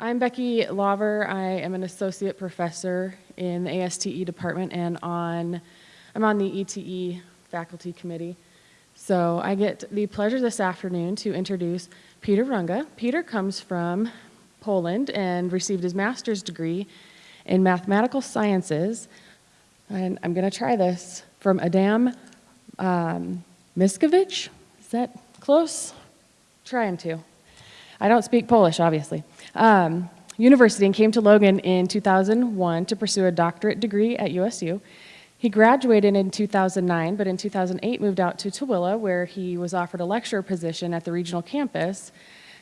I'm Becky Laver. I am an associate professor in the ASTE department and on, I'm on the ETE faculty committee. So I get the pleasure this afternoon to introduce Peter Runga. Peter comes from Poland and received his master's degree in mathematical sciences. And I'm going to try this from Adam um, Mickiewicz. Is that close? Trying to. I don't speak Polish, obviously. Um, university and came to Logan in 2001 to pursue a doctorate degree at USU. He graduated in 2009, but in 2008 moved out to Tooele, where he was offered a lecturer position at the regional campus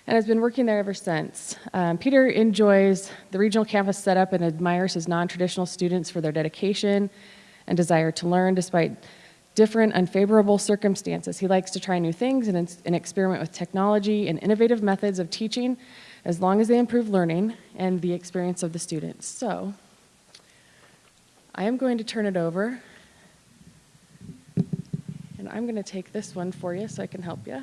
and has been working there ever since. Um, Peter enjoys the regional campus setup and admires his non-traditional students for their dedication and desire to learn despite different unfavorable circumstances. He likes to try new things and, and experiment with technology and innovative methods of teaching as long as they improve learning and the experience of the students. So I am going to turn it over and I'm going to take this one for you so I can help you.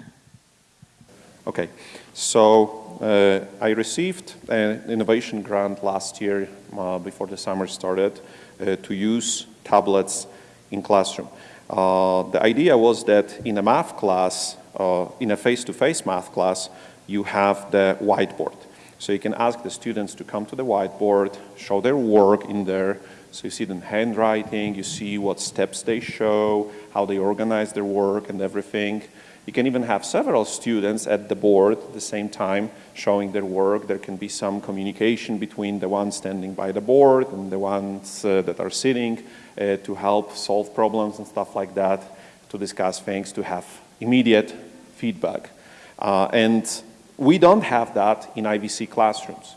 Okay, so uh, I received an innovation grant last year uh, before the summer started uh, to use tablets in classroom. Uh, the idea was that in a math class, uh, in a face-to-face -face math class, you have the whiteboard. So you can ask the students to come to the whiteboard, show their work in there, so you see the handwriting, you see what steps they show, how they organize their work and everything. You can even have several students at the board at the same time showing their work. There can be some communication between the ones standing by the board and the ones uh, that are sitting uh, to help solve problems and stuff like that, to discuss things, to have immediate feedback. Uh, and we don't have that in IVC classrooms.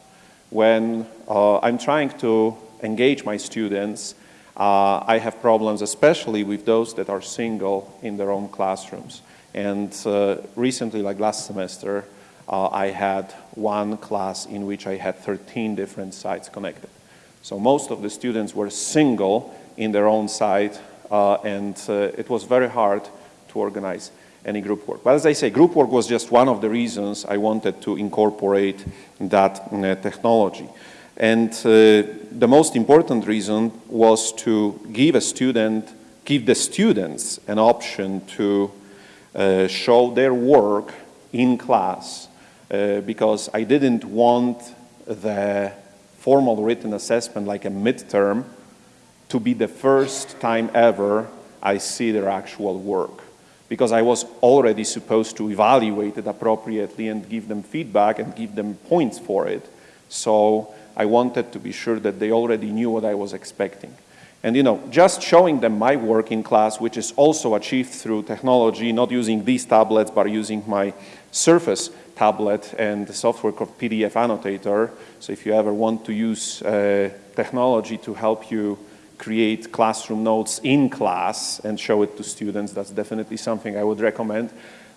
When uh, I'm trying to engage my students, uh, I have problems especially with those that are single in their own classrooms. And uh, recently, like last semester, uh, I had one class in which I had 13 different sites connected. So most of the students were single in their own site, uh, and it was very hard to organize any group work. But as I say, group work was just one of the reasons I wanted to incorporate that uh, technology. And uh, the most important reason was to give a student, give the students an option to show their work in class uh, because I didn't want the formal written assessment like a midterm to be the first time ever I see their actual work because I was already supposed to evaluate it appropriately and give them feedback and give them points for it. So I wanted to be sure that they already knew what I was expecting. And you know, just showing them my work in class, which is also achieved through technology, not using these tablets, but using my Surface tablet and the software called PDF Annotator. So if you ever want to use uh, technology to help you create classroom notes in class and show it to students, that's definitely something I would recommend.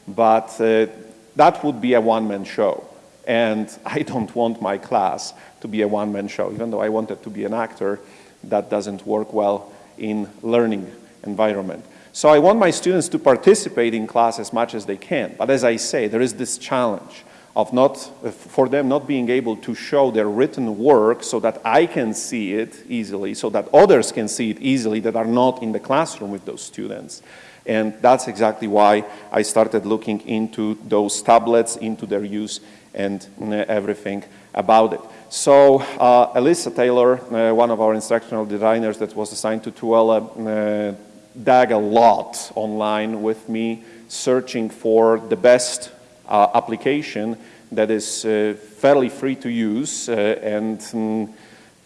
But uh, that would be a one-man show. And I don't want my class to be a one-man show, even though I wanted to be an actor that doesn't work well in learning environment. So I want my students to participate in class as much as they can. But as I say, there is this challenge of not, for them not being able to show their written work so that I can see it easily, so that others can see it easily that are not in the classroom with those students. And that's exactly why I started looking into those tablets, into their use and uh, everything about it. So uh, Alyssa Taylor, uh, one of our instructional designers that was assigned to Tooele, uh, dug a lot online with me, searching for the best uh, application that is uh, fairly free to use uh, and um,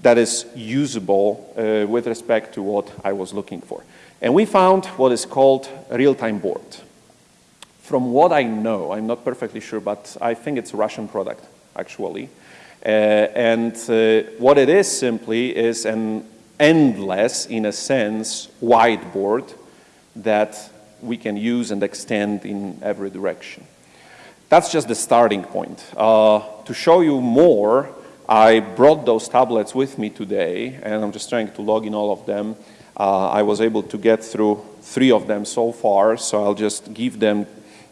that is usable uh, with respect to what I was looking for. And we found what is called real-time board. From what I know, I'm not perfectly sure, but I think it's a Russian product, actually. Uh, and uh, what it is simply is an endless, in a sense, whiteboard that we can use and extend in every direction. That's just the starting point. Uh, to show you more, I brought those tablets with me today, and I'm just trying to log in all of them. Uh, I was able to get through three of them so far, so I'll just give them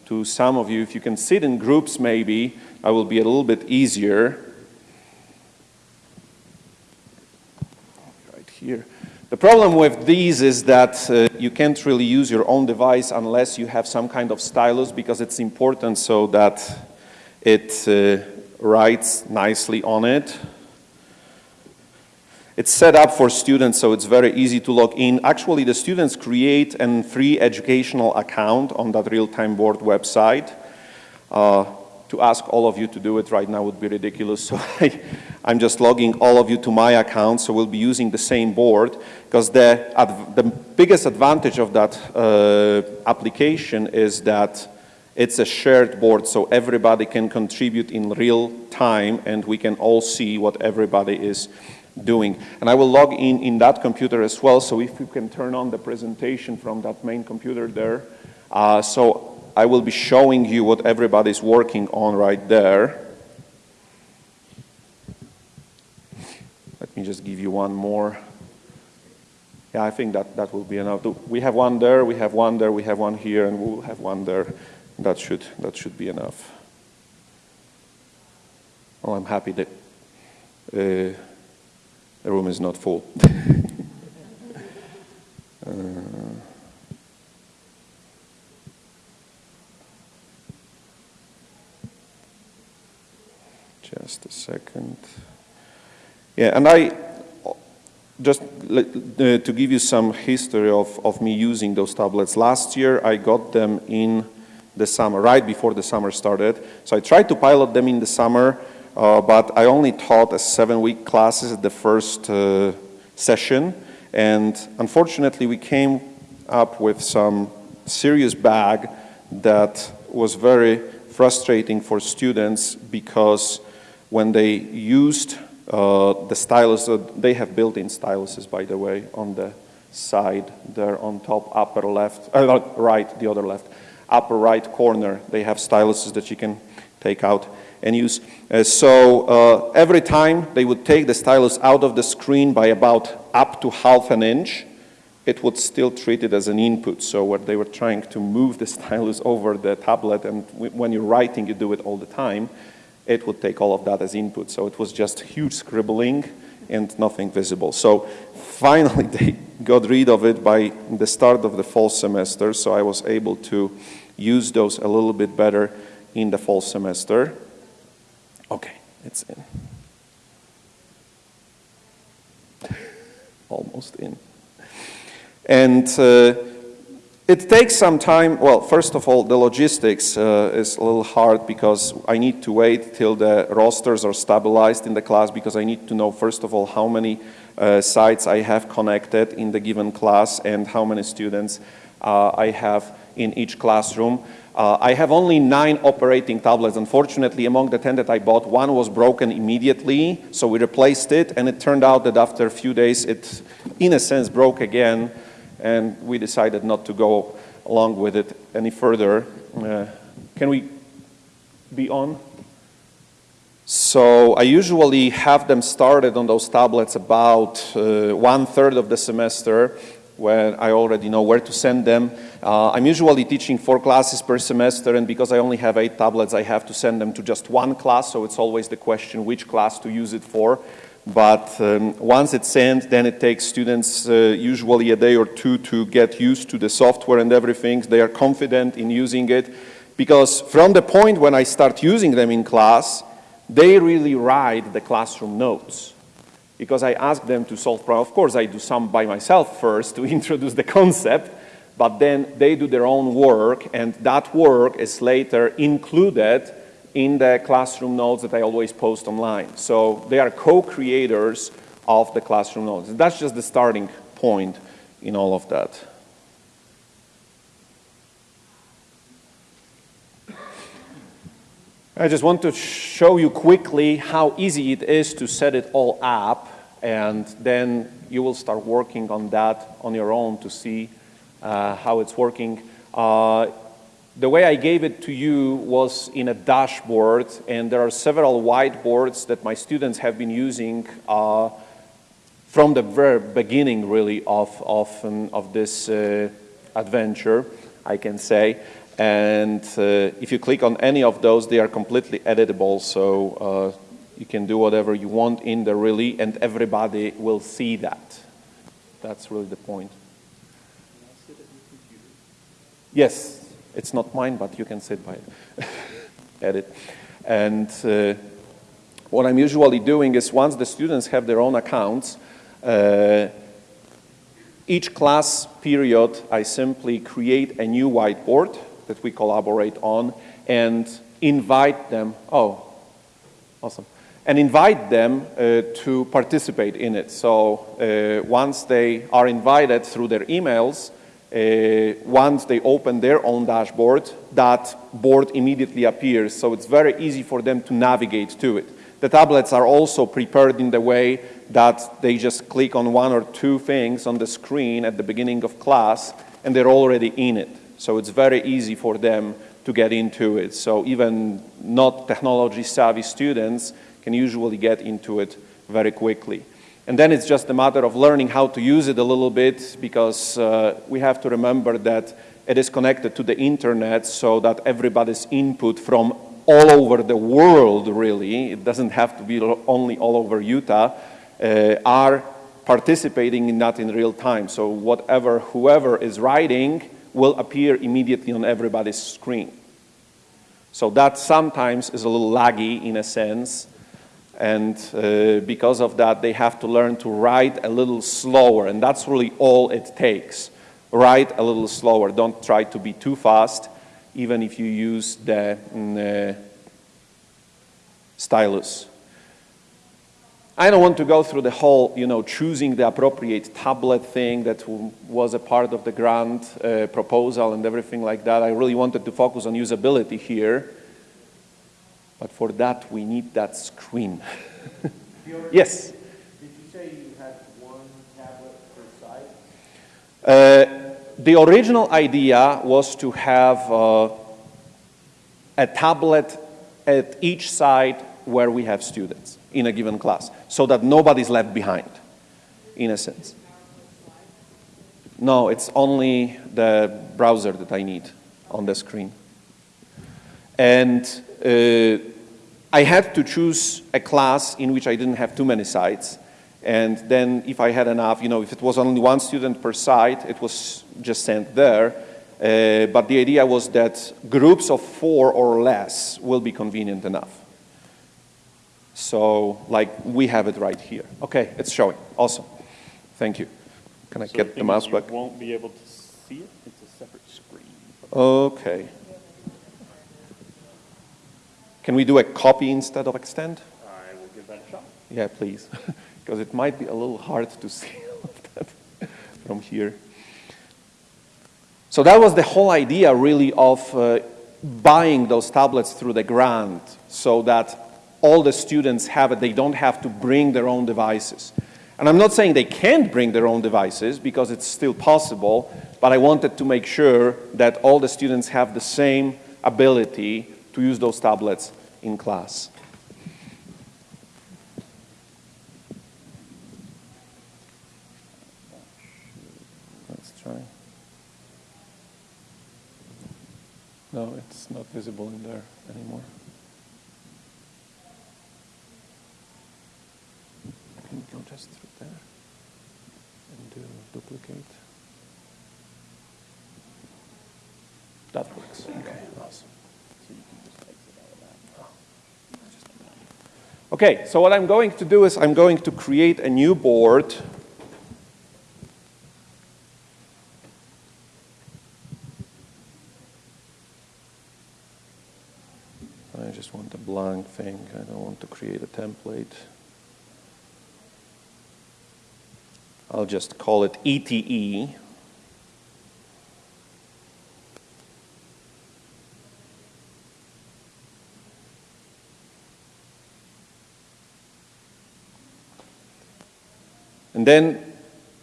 to some of you. If you can sit in groups maybe, I will be a little bit easier here. The problem with these is that uh, you can't really use your own device unless you have some kind of stylus because it's important so that it uh, writes nicely on it. It's set up for students, so it's very easy to log in. Actually, the students create a free educational account on that real-time board website. Uh, to ask all of you to do it right now would be ridiculous, so I, am just logging all of you to my account, so we'll be using the same board, because the, the biggest advantage of that uh, application is that it's a shared board, so everybody can contribute in real time, and we can all see what everybody is doing. And I will log in in that computer as well, so if you can turn on the presentation from that main computer there. Uh, so I will be showing you what everybody's working on right there. Let me just give you one more. Yeah, I think that, that will be enough. We have one there, we have one there, we have one here, and we'll have one there. That should, that should be enough. Well, I'm happy that uh, the room is not full. uh, just a second. Yeah, and I, just uh, to give you some history of, of me using those tablets. Last year I got them in the summer, right before the summer started. So I tried to pilot them in the summer uh, but I only taught a seven-week classes at the first uh, session, and unfortunately we came up with some serious bag that was very frustrating for students because when they used uh, the stylus, uh, they have built-in styluses, by the way, on the side there on top upper left, uh, right, the other left, upper right corner, they have styluses that you can take out and use. Uh, so uh, every time they would take the stylus out of the screen by about up to half an inch, it would still treat it as an input. So what they were trying to move the stylus over the tablet, and when you're writing, you do it all the time, it would take all of that as input. So it was just huge scribbling and nothing visible. So finally they got rid of it by the start of the fall semester, so I was able to use those a little bit better in the fall semester. Okay, it's in. Almost in. And uh, it takes some time. Well, first of all, the logistics uh, is a little hard because I need to wait till the rosters are stabilized in the class because I need to know, first of all, how many uh, sites I have connected in the given class and how many students uh, I have in each classroom. Uh, I have only nine operating tablets. Unfortunately, among the 10 that I bought, one was broken immediately, so we replaced it, and it turned out that after a few days, it, in a sense, broke again, and we decided not to go along with it any further. Uh, can we be on? So I usually have them started on those tablets about uh, one third of the semester, when I already know where to send them. Uh, I'm usually teaching four classes per semester and because I only have eight tablets I have to send them to just one class so it's always the question which class to use it for. But um, once it's sent then it takes students uh, usually a day or two to get used to the software and everything. They are confident in using it because from the point when I start using them in class they really write the classroom notes because I ask them to solve problems. Of course, I do some by myself first to introduce the concept, but then they do their own work, and that work is later included in the classroom notes that I always post online. So they are co-creators of the classroom notes. That's just the starting point in all of that. I just want to show you quickly how easy it is to set it all up and then you will start working on that on your own to see uh, how it's working. Uh, the way I gave it to you was in a dashboard and there are several whiteboards that my students have been using uh, from the very beginning really of, of, um, of this uh, adventure, I can say. And uh, if you click on any of those, they are completely editable, so uh, you can do whatever you want in the really, and everybody will see that. That's really the point. Yes, it's not mine, but you can sit by it. Edit. And uh, what I'm usually doing is once the students have their own accounts, uh, each class period, I simply create a new whiteboard that we collaborate on and invite them, oh, awesome, and invite them uh, to participate in it. So uh, once they are invited through their emails, uh, once they open their own dashboard, that board immediately appears. So it's very easy for them to navigate to it. The tablets are also prepared in the way that they just click on one or two things on the screen at the beginning of class and they're already in it. So it's very easy for them to get into it. So even not technology savvy students can usually get into it very quickly. And then it's just a matter of learning how to use it a little bit because uh, we have to remember that it is connected to the internet so that everybody's input from all over the world really, it doesn't have to be only all over Utah, uh, are participating in that in real time. So whatever, whoever is writing will appear immediately on everybody's screen. So that sometimes is a little laggy in a sense, and uh, because of that, they have to learn to write a little slower, and that's really all it takes. Write a little slower. Don't try to be too fast, even if you use the mm, uh, stylus. I don't want to go through the whole, you know, choosing the appropriate tablet thing that was a part of the grant uh, proposal and everything like that. I really wanted to focus on usability here. But for that, we need that screen. yes? Did you say you had one tablet per site? Uh, the original idea was to have uh, a tablet at each side where we have students in a given class so that nobody's left behind, in a sense. No, it's only the browser that I need on the screen. And uh, I had to choose a class in which I didn't have too many sites. And then if I had enough, you know, if it was only one student per site, it was just sent there. Uh, but the idea was that groups of four or less will be convenient enough. So, like, we have it right here. Okay, it's showing. Awesome. Thank you. Can I So get the mouse back? You won't be able to see it, it's a separate screen. Okay. Can we do a copy instead of extend? I will give that a shot. Yeah, please, because it might be a little hard to see that from here. So that was the whole idea, really, of uh, buying those tablets through the grant so that all the students have it. They don't have to bring their own devices. And I'm not saying they can't bring their own devices because it's still possible, but I wanted to make sure that all the students have the same ability to use those tablets in class. Let's try. No, it's not visible in there anymore. Can you go just through there and do duplicate? That works. Okay, awesome. Okay, so what I'm going to do is I'm going to create a new board. I just want a blank thing. I don't want to create a template. I'll just call it ETE. And then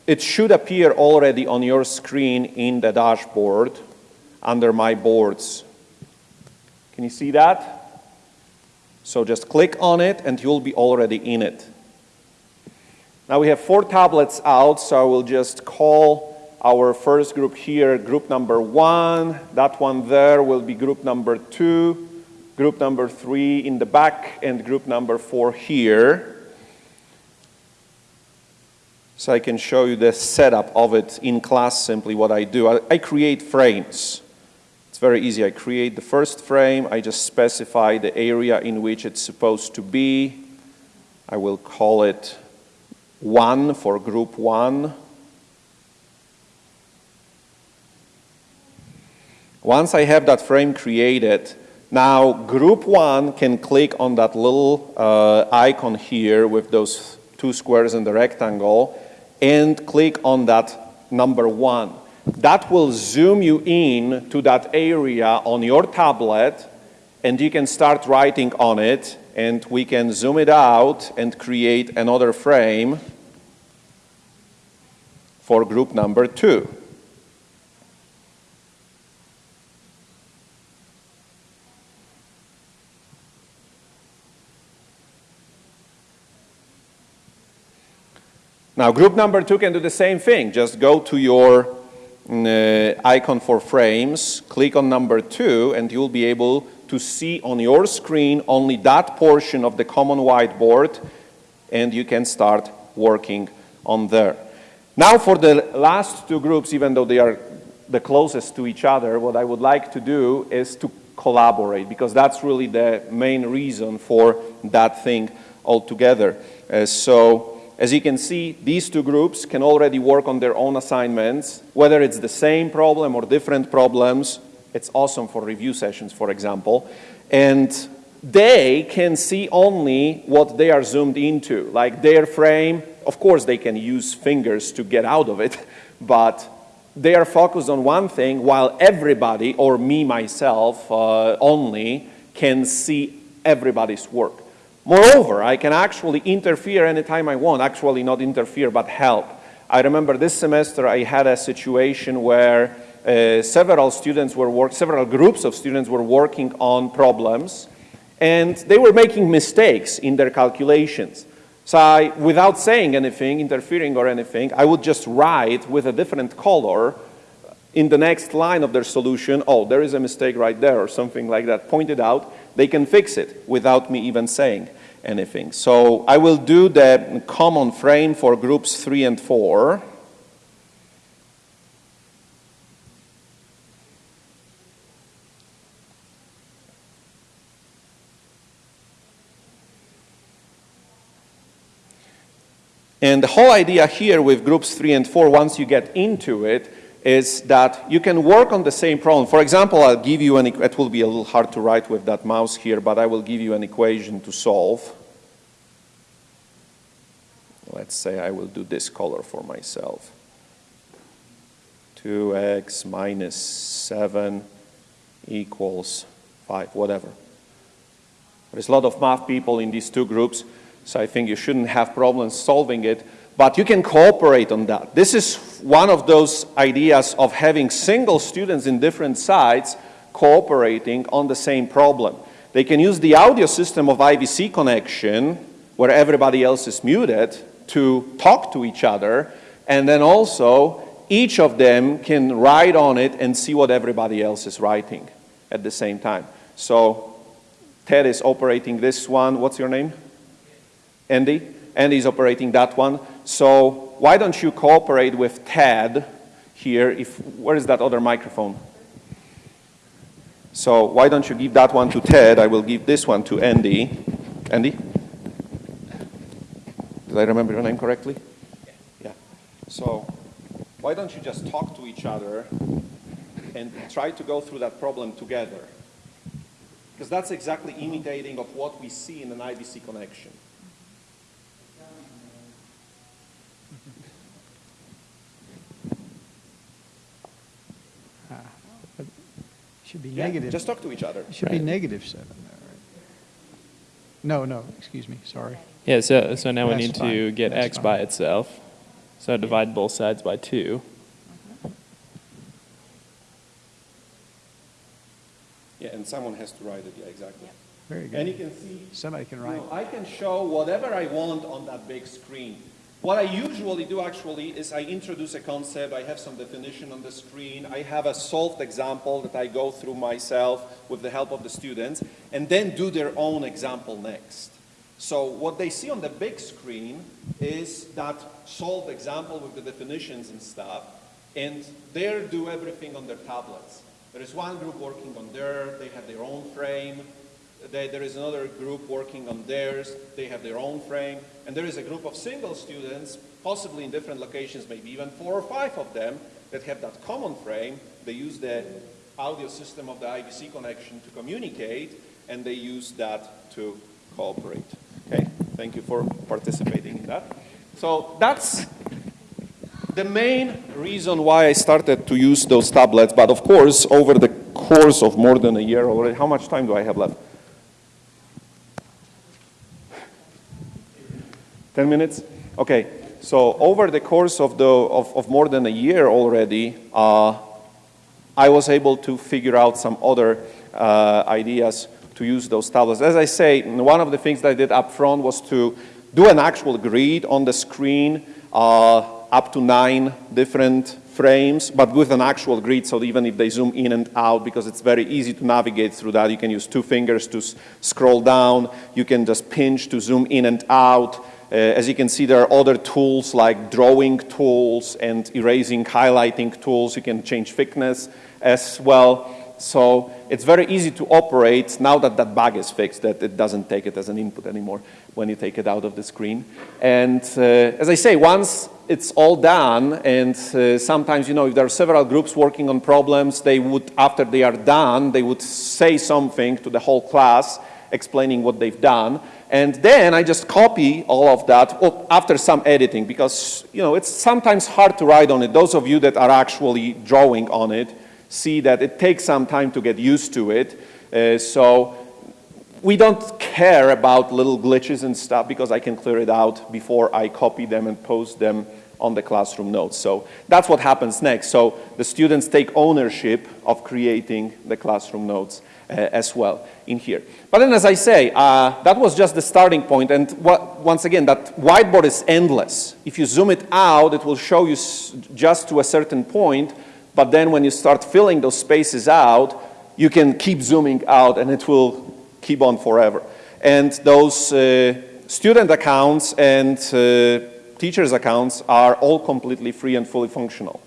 it should appear already on your screen in the dashboard under My Boards. Can you see that? So just click on it and you'll be already in it. Now we have four tablets out, so I will just call our first group here group number one. That one there will be group number two, group number three in the back, and group number four here. So I can show you the setup of it in class simply what I do. I, I create frames. It's very easy. I create the first frame. I just specify the area in which it's supposed to be. I will call it 1 for group 1. Once I have that frame created, now group 1 can click on that little uh, icon here with those two squares and the rectangle and click on that number 1. That will zoom you in to that area on your tablet and you can start writing on it and we can zoom it out and create another frame for group number 2. Now, group number two can do the same thing. Just go to your uh, icon for frames, click on number two, and you'll be able to see on your screen only that portion of the common whiteboard, and you can start working on there. Now, for the last two groups, even though they are the closest to each other, what I would like to do is to collaborate, because that's really the main reason for that thing altogether. Uh, so, as you can see, these two groups can already work on their own assignments, whether it's the same problem or different problems. It's awesome for review sessions, for example. And they can see only what they are zoomed into, like their frame. Of course, they can use fingers to get out of it, but they are focused on one thing while everybody, or me myself uh, only, can see everybody's work. Moreover, I can actually interfere anytime I want, actually not interfere, but help. I remember this semester I had a situation where uh, several students were work, several groups of students were working on problems and they were making mistakes in their calculations. So I, without saying anything, interfering or anything, I would just write with a different color in the next line of their solution, oh, there is a mistake right there or something like that, pointed out, they can fix it without me even saying anything. So I will do the common frame for groups three and four. And the whole idea here with groups three and four, once you get into it, is that you can work on the same problem. For example, I'll give you an, it will be a little hard to write with that mouse here, but I will give you an equation to solve. Let's say I will do this color for myself. 2x minus 7 equals 5, whatever. There's a lot of math people in these two groups, so I think you shouldn't have problems solving it but you can cooperate on that. This is one of those ideas of having single students in different sites cooperating on the same problem. They can use the audio system of IVC connection, where everybody else is muted, to talk to each other, and then also each of them can write on it and see what everybody else is writing at the same time. So Ted is operating this one. What's your name? Andy? Andy is operating that one. So why don't you cooperate with Ted here? If, where is that other microphone? So why don't you give that one to Ted? I will give this one to Andy. Andy? Did I remember your name correctly? Yeah. yeah. So why don't you just talk to each other and try to go through that problem together? Because that's exactly imitating of what we see in an IVC connection. Should be Yeah, negative. Just talk to each other. It should be negative seven there, right? No, no, excuse me, sorry. Yeah, so, so now we That's need to get That's x fine. by itself. So divide both sides by 2. Yeah, and someone has to write it, yeah, exactly. Very good. And you can see, Somebody can you write. know, I can show whatever I want on that big screen. What I usually do actually is I introduce a concept, I have some definition on the screen, I have a solved example that I go through myself with the help of the students, and then do their own example next. So what they see on the big screen is that solved example with the definitions and stuff, and they do everything on their tablets. There is one group working on their, they have their own frame. They, there is another group working on theirs, they have their own frame. And there is a group of single students, possibly in different locations, maybe even four or five of them, that have that common frame. They use the audio system of the IVC connection to communicate, and they use that to cooperate. Okay, thank you for participating in that. So that's the main reason why I started to use those tablets, but of course, over the course of more than a year already, how much time do I have left? 10 minutes? Okay, so over the course of, the, of, of more than a year already, uh, I was able to figure out some other uh, ideas to use those tablets. As I say, one of the things that I did up front was to do an actual grid on the screen, uh, up to nine different frames, but with an actual grid, so even if they zoom in and out, because it's very easy to navigate through that, you can use two fingers to scroll down, you can just pinch to zoom in and out, as you can see, there are other tools like drawing tools and erasing, highlighting tools. You can change thickness as well. So it's very easy to operate now that that bug is fixed, that it doesn't take it as an input anymore when you take it out of the screen. And uh, as I say, once it's all done, and uh, sometimes, you know, if there are several groups working on problems, they would, after they are done, they would say something to the whole class explaining what they've done. And then I just copy all of that after some editing because, you know, it's sometimes hard to write on it. Those of you that are actually drawing on it see that it takes some time to get used to it. Uh, so we don't care about little glitches and stuff because I can clear it out before I copy them and post them on the classroom notes. So that's what happens next. So the students take ownership of creating the classroom notes as well in here. But then as I say, uh, that was just the starting point and once again, that whiteboard is endless. If you zoom it out, it will show you just to a certain point, but then when you start filling those spaces out, you can keep zooming out and it will keep on forever. And those uh, student accounts and uh, teachers' accounts are all completely free and fully functional.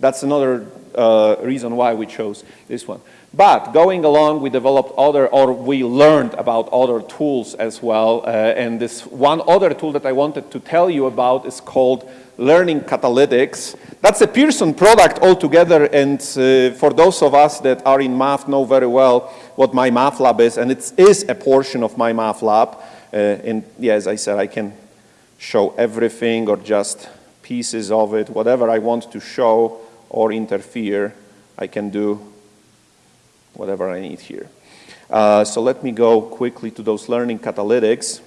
That's another uh, reason why we chose this one. But going along, we developed other, or we learned about other tools as well. Uh, and this one other tool that I wanted to tell you about is called Learning Catalytics. That's a Pearson product altogether. And uh, for those of us that are in math know very well what MyMathLab is. And it is a portion of MyMathLab. Uh, and yeah, as I said, I can show everything or just pieces of it, whatever I want to show or interfere, I can do whatever I need here. Uh, so let me go quickly to those learning catalytics.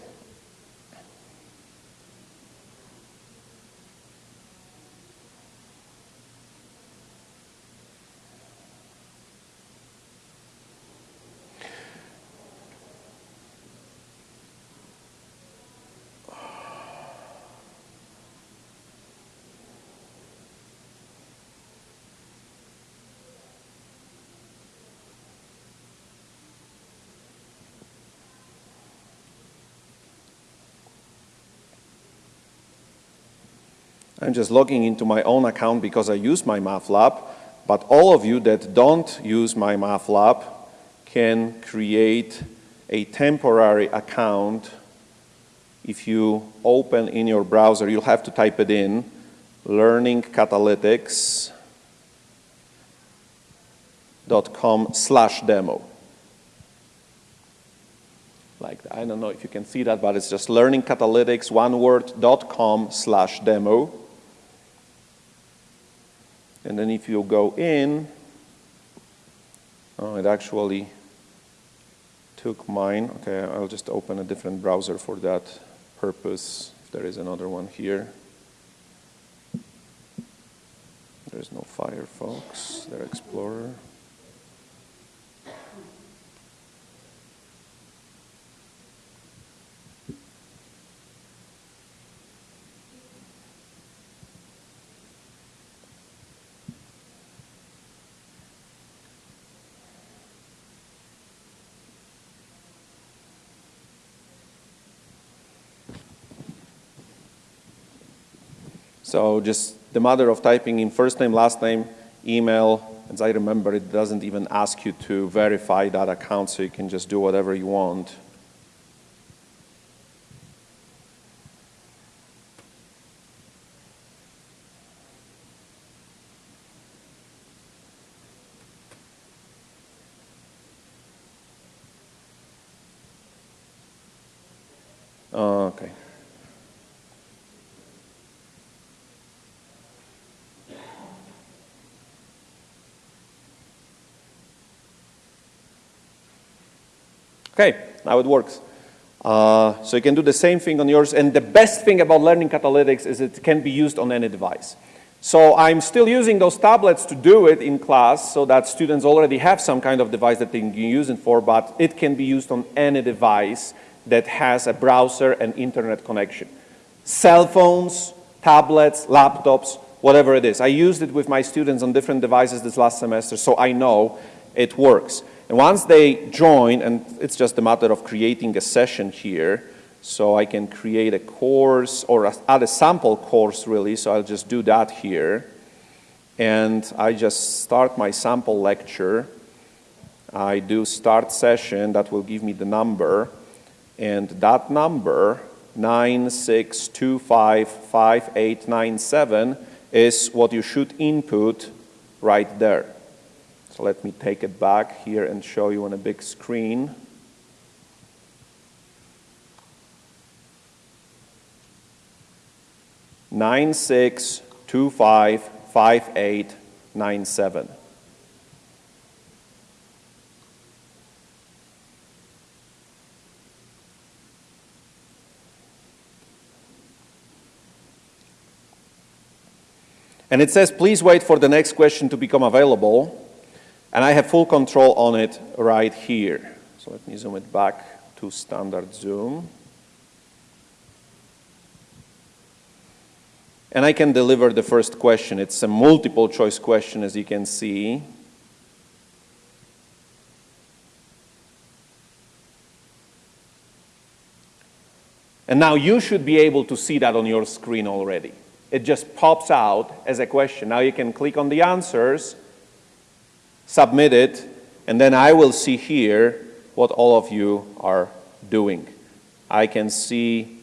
I'm just logging into my own account because I use MyMathLab, but all of you that don't use MyMathLab can create a temporary account. If you open in your browser, you'll have to type it in, learning catalytics.com slash demo. Like. I don't know if you can see that, but it's just learningcatalytics, one word, dot com slash demo. And then if you go in, oh, it actually took mine. Okay, I'll just open a different browser for that purpose. There is another one here. There's no Firefox, their Explorer. So just the matter of typing in first name, last name, email, as I remember, it doesn't even ask you to verify that account, so you can just do whatever you want. Okay. Okay, now it works. Uh, so you can do the same thing on yours, and the best thing about learning catalytics is it can be used on any device. So I'm still using those tablets to do it in class so that students already have some kind of device that they can use it for, but it can be used on any device that has a browser and internet connection. Cell phones, tablets, laptops, whatever it is. I used it with my students on different devices this last semester, so I know it works. And once they join, and it's just a matter of creating a session here, so I can create a course or add a sample course really, so I'll just do that here. And I just start my sample lecture. I do start session, that will give me the number. And that number, 96255897, is what you should input right there. Let me take it back here and show you on a big screen. Nine six two five five eight nine seven. And it says, please wait for the next question to become available. And I have full control on it right here. So let me zoom it back to standard zoom. And I can deliver the first question. It's a multiple choice question, as you can see. And now you should be able to see that on your screen already. It just pops out as a question. Now you can click on the answers, submit it, and then I will see here what all of you are doing. I can see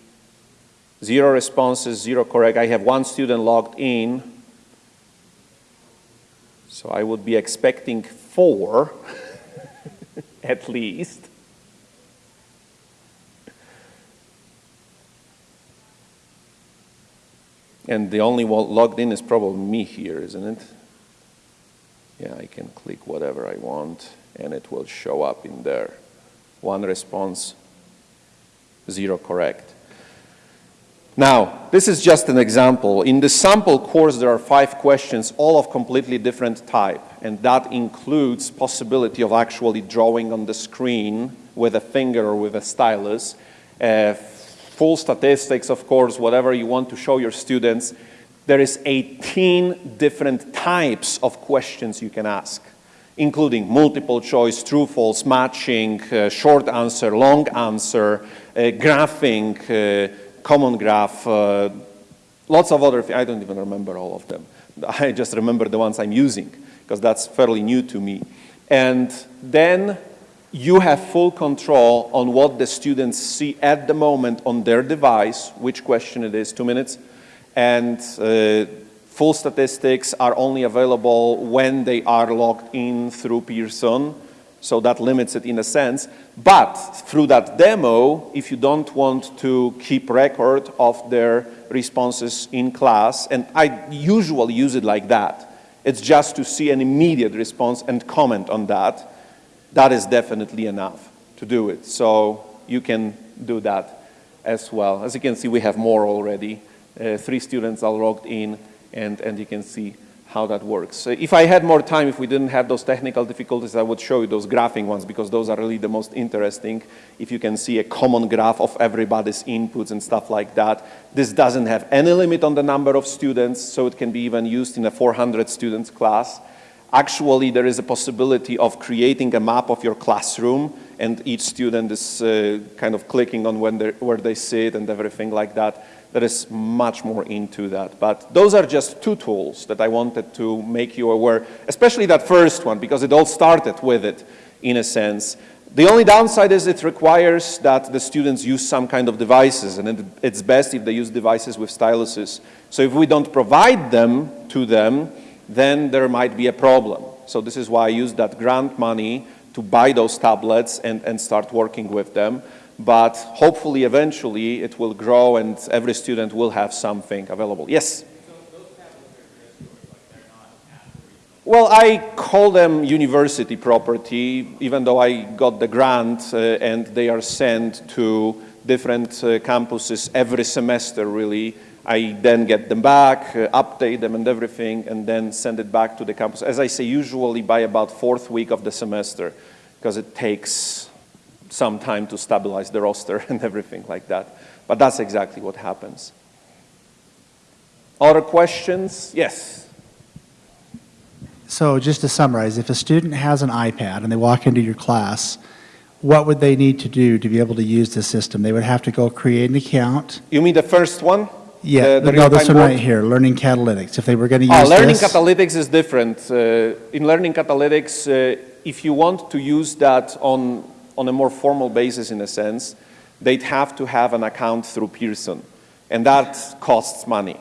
zero responses, zero correct. I have one student logged in, so I would be expecting four at least. And the only one logged in is probably me here, isn't it? Yeah, I can click whatever I want and it will show up in there. One response, zero correct. Now, this is just an example. In the sample course, there are five questions, all of completely different type, and that includes possibility of actually drawing on the screen with a finger or with a stylus, uh, full statistics, of course, whatever you want to show your students. There is 18 different types of questions you can ask, including multiple choice, true, false, matching, uh, short answer, long answer, uh, graphing, uh, common graph, uh, lots of other. I don't even remember all of them. I just remember the ones I'm using because that's fairly new to me. And then you have full control on what the students see at the moment on their device, which question it is, two minutes, and uh, full statistics are only available when they are logged in through Pearson, so that limits it in a sense. But through that demo, if you don't want to keep record of their responses in class, and I usually use it like that, it's just to see an immediate response and comment on that, that is definitely enough to do it. So you can do that as well. As you can see, we have more already. Uh, three students are logged in, and, and you can see how that works. If I had more time, if we didn't have those technical difficulties, I would show you those graphing ones because those are really the most interesting. If you can see a common graph of everybody's inputs and stuff like that. This doesn't have any limit on the number of students, so it can be even used in a 400 students class. Actually, there is a possibility of creating a map of your classroom and each student is uh, kind of clicking on when where they sit and everything like that. There is much more into that. But those are just two tools that I wanted to make you aware, especially that first one, because it all started with it, in a sense. The only downside is it requires that the students use some kind of devices, and it, it's best if they use devices with styluses. So if we don't provide them to them, then there might be a problem. So this is why I used that grant money to buy those tablets and, and start working with them. But hopefully, eventually, it will grow and every student will have something available. Yes? Well, I call them university property, even though I got the grant uh, and they are sent to different uh, campuses every semester, really. I then get them back, uh, update them and everything, and then send it back to the campus. As I say, usually by about fourth week of the semester, because it takes some time to stabilize the roster and everything like that. But that's exactly what happens. Other questions? Yes. So just to summarize, if a student has an iPad and they walk into your class, what would they need to do to be able to use the system? They would have to go create an account? You mean the first one? Yeah, The- the no, this one right here, Learning Catalytics. If they were going to Oh, use learning this? catalytics is different. Uh, in learning catalytics, uh, if you want to use that on, on a more formal basis, in a sense, they'd have to have an account through Pearson, and that costs money.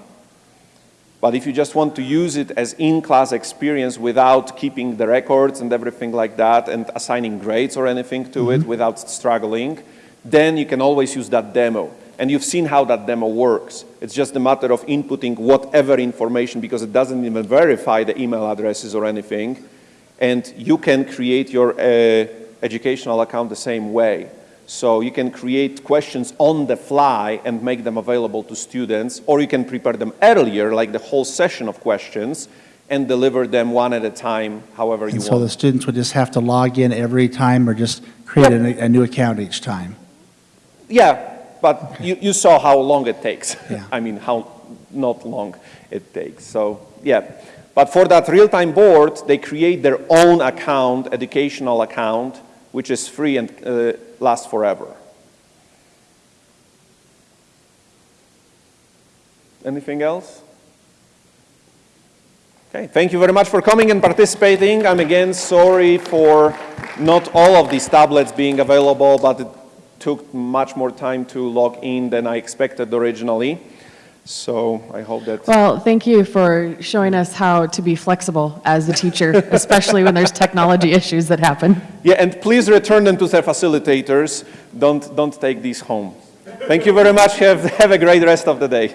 But if you just want to use it as in-class experience without keeping the records and everything like that and assigning grades or anything to it without struggling, then you can always use that demo. And you've seen how that demo works. It's just a matter of inputting whatever information because it doesn't even verify the email addresses or anything. And you can create your uh, educational account the same way. So you can create questions on the fly and make them available to students, or you can prepare them earlier, like the whole session of questions, and deliver them one at a time, however you And so the students would just have to log in every time or just create a, a new account each time? Yeah, but you, you saw how long it takes. Yeah. I mean, how not long it takes. So, yeah. But for that real-time board, they create their own account, educational account, which is free and uh, lasts forever. Anything else? Okay, thank you very much for coming and participating. I'm again sorry for not all of these tablets being available, but it took much more time to log in than I expected originally. So I hope that, Well, thank you for showing us how to be flexible as a teacher, especially when there's technology issues that happen. yeah, and please return them to their facilitators. Don't, don't take these home. Thank you very much. Have, have a great rest of the day.